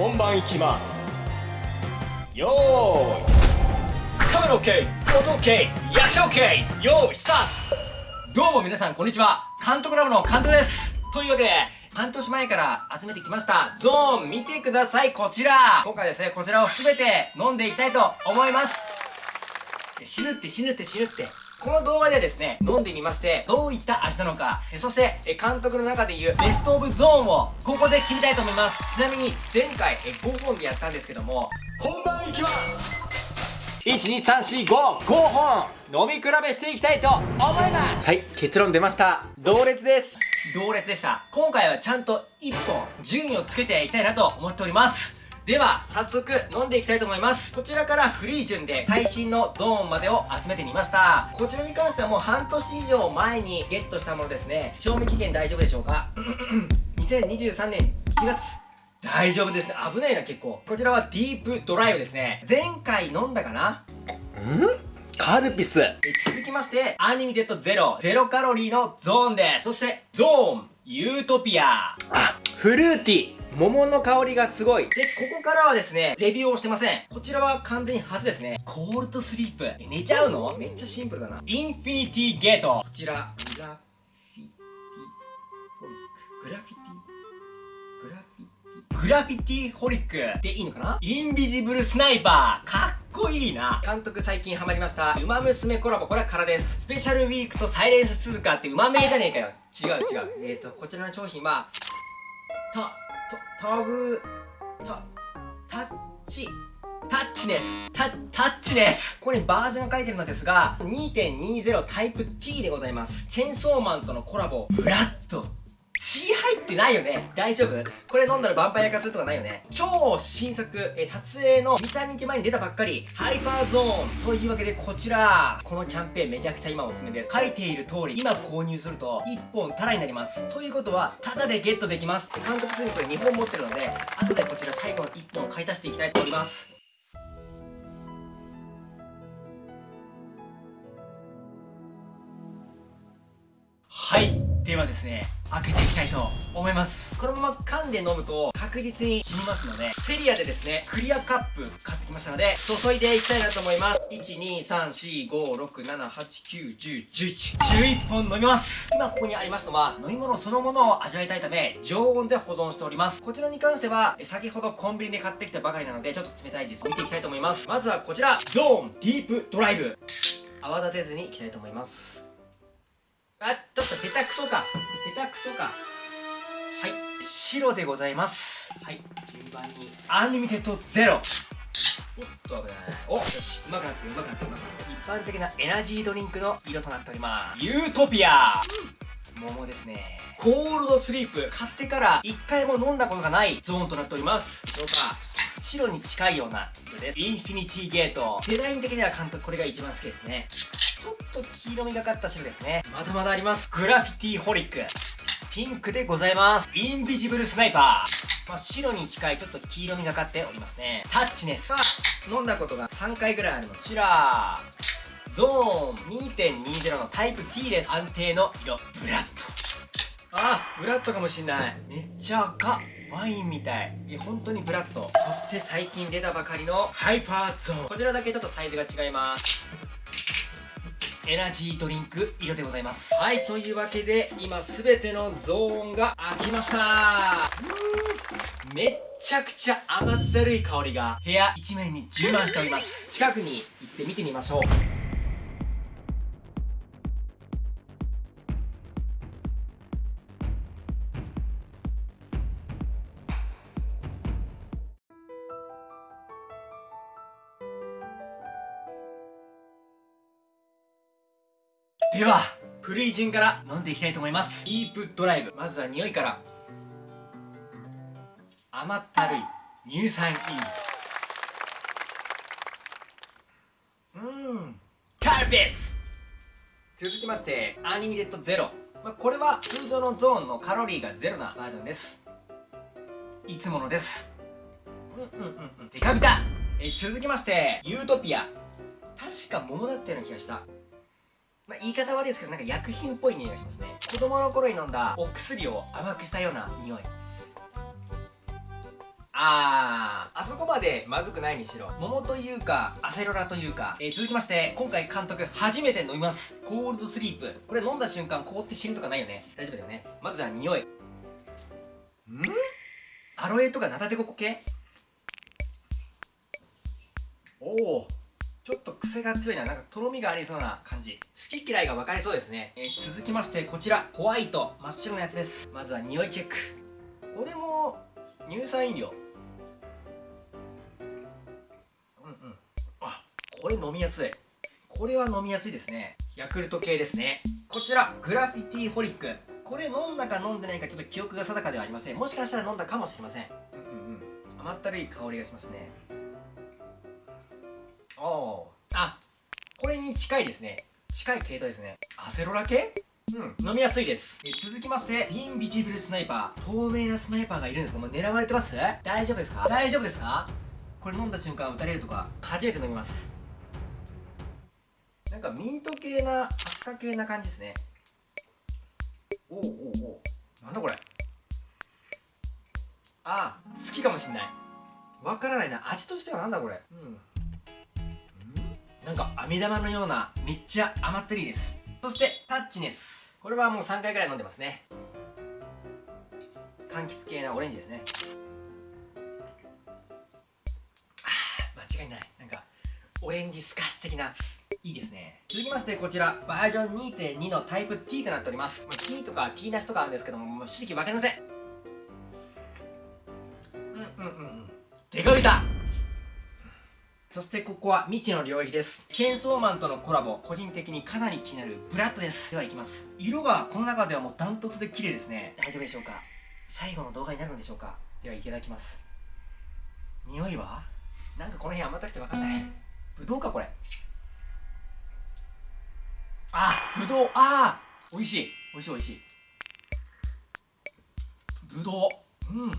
本番いきます。よーいカメラ OK 音 OK 役者 OK よーいスタート。どうも皆さんこんにちは。監督ラボの監督です。というわけで半年前から集めてきましたゾーン見てください。こちら。今回ですねこちらを全て飲んでいきたいと思います。死ぬって死ぬって死ぬって。この動画ではですね、飲んでみまして、どういった味なのか、そして、監督の中で言うベストオブゾーンを、ここで決めたいと思います。ちなみに、前回、5本でやったんですけども、本番いきます。12345 5本飲み比べしていきたいと思います。はい結論出ました。同列です。同列でした。今回はちゃんと1本順位をつけていきたいなと思っておりますでは早速飲んでいきたいと思います。こちらからフリー順で最新のドーンまでを集めてみました。こちらに関してはもう半年以上前にゲットしたものですね。賞味期限大丈夫でしょうか？2023年1月。大丈夫です危ないな結構。こちらはディープドライブですね。前回飲んだかな？ん？カルピス。続きましてアニメテッドゼロ。ゼロカロリーのゾーンです。そしてゾーンユートピア。あフルーティー桃の香りがすごい。で、ここからはですね、レビューをしてません。こちらは完全に初ですね。コールドスリープ。寝ちゃうの？めっちゃシンプルだな。インフィニティゲート。こちら、グラフィティ、フォリック。グラフィティ？グラフィティ？ホリックでいいのかな？インビジブルスナイパーかっこいいな監督最近ハマりましたウマ娘コラボこれは空ですスペシャルウィークとサイレンス鈴鹿ってウマ名じゃねえかよ違う違うえっ、ー、とこちらの商品はたタグタタッチタッチです。タ、タッチです。ここにバージョンが書いてるのですが、2.20タイプ T でございます。チェーンソーマンとのコラボ、ブラッド血入ってないよね大丈夫これ飲んだらヴァンパイア化するとかないよね超新作、え撮影の2、3日前に出たばっかり、ハイパーゾーンというわけでこちら、このキャンペーンめちゃくちゃ今おすすめです。書いている通り、今購入すると1本タラになります。ということは、タダでゲットできます。監督すぐにこれ2本持ってるので、後でこちら最後の1本買い足していきたいと思います。はいではですね開けていきたいと思います。このまま噛んで飲むと確実に死にますのでセリアでですねクリアカップ買ってきましたので注いでいきたいなと思います。123456789101111本飲みます。今ここにありますのは飲み物そのものを味わいたいため常温で保存しております。こちらに関しては先ほどコンビニで買ってきたばかりなのでちょっと冷たいです。見ていきたいと思います。まずはこちら。ゾーンディープドライブ。泡立てずにいきたいと思いますあ、ちょっと下手くそか。下手くそか。はい。白でございます。はい。順番に。アンリミテッドゼロ。おっと危ない。およし。うまくなってる、うまくなってる、うまくなってる。一般的なエナジードリンクの色となっております。ユートピア、うん、桃ですね。コールドスリープ。買ってから一回も飲んだことがないゾーンとなっております。どうか。白に近いような色です。インフィニティゲート。デザイン的には監督これが一番好きですね。ちょっと黄色みがかった白ですね。まだまだあります。グラフィティホリック。ピンクでございます。インビジブルスナイパー。まあ、白に近いちょっと黄色みがかっておりますね。タッチネス。飲んだことが3回ぐらいあるのこちらゾーン2.20のタイプ T です。安定の色。ブラッド。あブラッドかもしんない。めっちゃ赤。ワインみたい。いや本当にブラッド。そして最近出たばかりのハイパーゾーン。こちらだけちょっとサイズが違いますエナジードリンク色でございます。はいというわけで今全てのゾーンが開きました。めっちゃくちゃ甘ったるい香りが。部屋一面に充満しております。近くに行って見てみましょうでは古い順から飲んでいきたいと思います。ディープドライブ。まずは匂いから。甘ったるい。乳酸菌。うん。カルピス。続きましてアニミテッドゼロ、まあ、これは通常のゾーンのカロリーがゼロなバージョンです。いつものです。うんうんうんうん。デカビタ。え続きましてユートピア。確か桃だったような気がした。まあ、言い方悪いですけど、なんか薬品っぽい匂いがしますね。子供の頃に飲んだお薬を甘くしたような匂い。あーあそこまでまずくないにしろ。桃というかアセロラというか、えー、続きまして今回監督初めて飲みます。コールドスリープ。これ飲んだ瞬間凍って死ぬとかないよね。大丈夫だよね。まずじゃあ匂い。ん？アロエとかナタデココ系？おおちょっと癖が強いななんかとろみがありそうな感じ。好き嫌いが分かれそうですね、えー、続きましてこちら。ホワイト。真っ白なやつです。まずは匂いチェック。これも乳酸飲料。うんうん。あこれ飲みやすい。これは飲みやすいですね。ヤクルト系ですね。こちら。グラフィティホリック。これ飲んだか飲んでないかちょっと記憶が定かではありません。もしかしたら飲んだかもしれません。うんうんうん。甘ったるい香りがしますね。おあこれに近いですね。近い系統ですね。アセロラ系？うん。飲みやすいです。続きましてインビジブルスナイパー。透明なスナイパーがいるんですがもう狙われてます？大丈夫ですか？大丈夫ですか？これ飲んだ瞬間撃たれるとか初めて飲みます。なんかミント系な発火系な感じですね。おおおおなんだこれ？ああ好きかもしんない。わからないな。味としてはなんだこれ？うん。なんか飴玉のようなめっちゃ甘ったりです。そしてタッチネスこれはもう3回ぐらい飲んでますね。柑橘系なオレンジですね。あ間違いない。なんかオレンジスカッシュ的ないいですね。続きましてこちらバージョン2.2のタイプ T となっております、まあ、T とか T なしとかあるんですけども正直わかりません。うんうんうんうん。デカビタそしてここは未知の領域です。チェーンソーマンとのコラボ、個人的にかなり気になるブラッドです。では行きます。色がこの中ではもうダントツで綺麗ですね。大丈夫でしょうか？最後の動画になるんでしょうか？ではいただきます。匂いは？なんかこの辺甘ったくてわかんない。ぶどうかこれ。あ、ぶどう、ああ美味しい。美味しい美味しい。ぶどう。うん。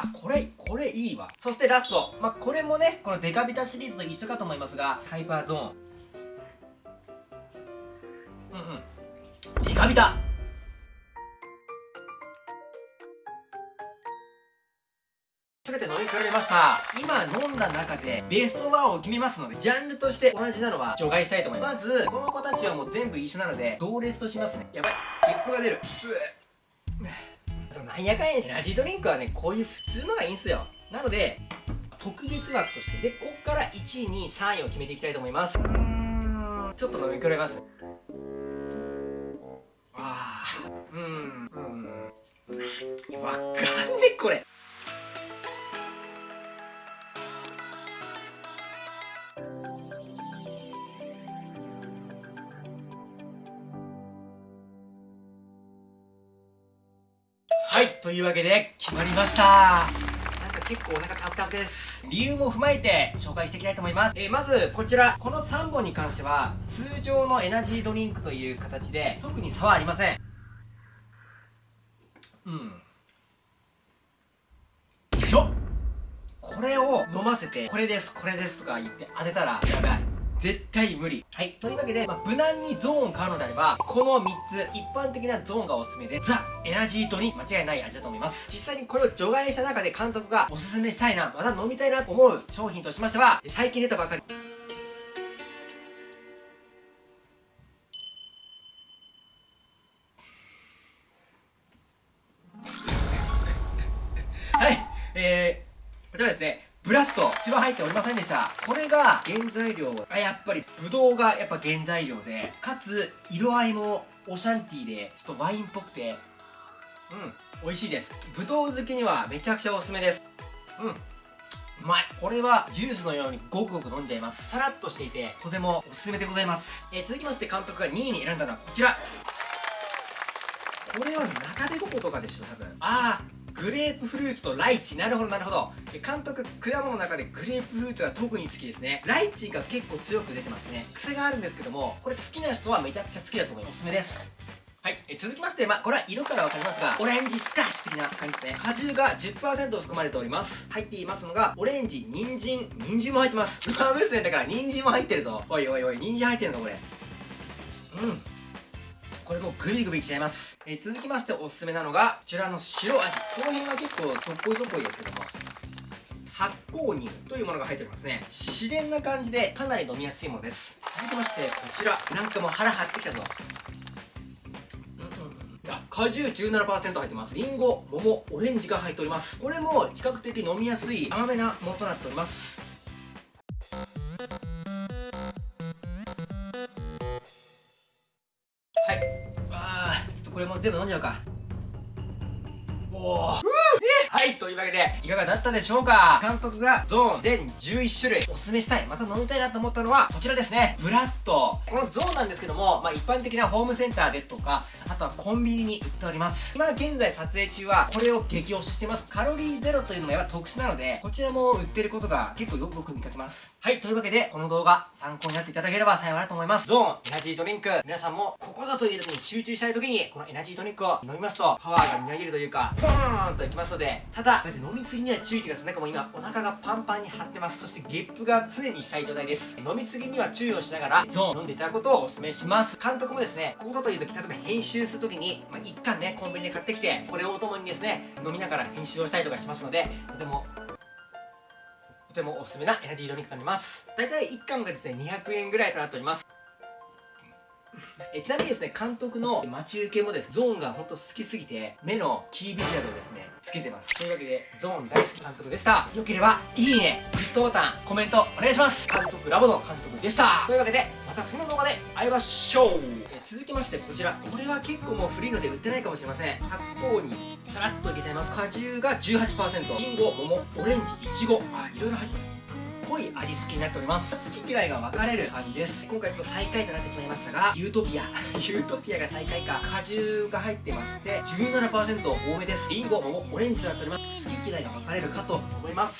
あ、これ、これいいわ。そしてラスト。まあ、これもね、このデカビタシリーズと一緒かと思いますが、ハイパーゾーン。うんうん。デカビタ全て飲み比べました今飲んだ中でベストワンを決めますのでジャンルとして同じなのは除外したいと思いますまずこの子たちはもう全部一緒なので同列としますねやばい結構が出るなんやかんやエナジードリンクはねこういう普通のがいいんすよ。なので特別枠としてでこっから1位2位3位を決めていきたいと思います。ちょっと飲み比べますああうんうん。わかんねえこれ。というわけで決まりました。なんか結構お腹タプタプです。理由も踏まえて紹介していきたいと思います、えー、まずこちらこの3本に関しては通常のエナジードリンクという形で特に差はありません。うん。一緒。これを飲ませてこれですこれですとか言って当てたらやばい。絶対無理。はい。というわけで、まあ、無難にゾーンを買うのであれば、この3つ、一般的なゾーンがおすすめで、ザ・エナジードに間違いない味だと思います。実際にこれを除外した中で監督がおすすめしたいな、また飲みたいなと思う商品としましては、最近出たばかり、はい、えー、こちらですね、ブラッド血は入っておりませんでした。これが原材料あやっぱりブドウがやっぱ原材料でかつ色合いもオシャンティーでちょっとワインっぽくてうん美味しいです。ブドウ好きにはめちゃくちゃおすすめです。うんうまい。これはジュースのようにごくごく飲んじゃいます。さらっとしていてとてもおすすめでございます、えー、続きまして監督が2位に選んだのはこちら。これは中でこことかでしょ多分。ああグレープフルーツとライチなるほどなるほど監督果物の中でグレープフルーツが特に好きですねライチが結構強く出てますね癖があるんですけどもこれ好きな人はめちゃくちゃ好きだと思いますおすすめですはい、え続きまして、まあ、これは色からわかりますが、オレンジスカッシュ的な感じですね。果汁が10%含まれております。入っていますのが、オレンジ、人参、人参も入ってます。ウマ娘だから人参も入ってるぞ。おいおいおい、人参入ってるのこれ。うん。これもグビグビいっちゃいます。えー、続きましておすすめなのが、こちらの白味。この辺は結構そっこいそっこいですけども。発酵乳というものが入っておりますね自然な感じでかなり飲みやすいものです続きましてこちらなんかもう腹張ってきたぞ果汁17%入ってますりんご桃オレンジが入っておりますこれも比較的飲みやすい甘めなものとなっております全部飲んじゃうか。おおはいというわけでいかがだったでしょうか？監督がゾーン全11種類おすすめしたいまた飲みたいなと思ったのはこちらですね。ブラッド。このゾーンなんですけども、まあ、一般的なホームセンターですとかあとはコンビニに売っております。今現在撮影中はこれを激推ししてます。カロリーゼロというのもやっぱ特殊なのでこちらも売ってることが結構よく見かけます。はいというわけでこの動画参考になっていただければ幸いなと思います。ゾーンエナジードリンク。皆さんもここぞという時に集中したい時にこのエナジードリンクを飲みますとパワーがみなぎるというかポーンといきますのでただマジ飲みすぎには注意してください。なんかもう今お腹がパンパンに張ってます。そしてゲップが常にしたい状態です。飲みすぎには注意をしながらゾーン飲んでいただくことをお勧めします。監督もですねこことという時例えば編集する時に、まあ、一貫ねコンビニで買ってきてこれをお供にですね飲みながら編集をしたりとかしますのでとてもとてもおすすめなエナジードリンクとなります。大体1缶がですね200円ぐらいとなっております。えちなみにですね監督の待ち受けもですゾーンが本当好きすぎて目のキービジュアルをですねつけてます。というわけでゾーン大好き監督でした。よければいいねグッドボタンコメントお願いします。監督ラボの監督でした。というわけでまた次の動画で会いましょう。え続きましてこちら。これは結構もう古いので売ってないかもしれません。発酵にさらっといけちゃいます。果汁が18%リンゴ桃オレンジいちごあいろいろ入ってます。濃い味付けになっております。好き嫌いが分かれる感じです。今回ちょっと最下位となってしまいましたがユートピア。ユートピアが最下位か。果汁が入ってまして17%多めです。リンゴもオレンジとなっております。好き嫌いが分かれるかと思います。